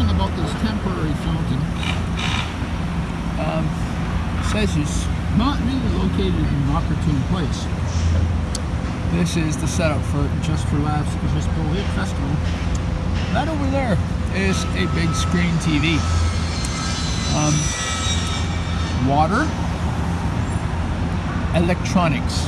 something about this temporary fountain. Um, says it's Not really located in an opportune place. This is the setup for Just for Laughs Obispo Hit Festival. That over there is a big screen TV. Um, water, electronics.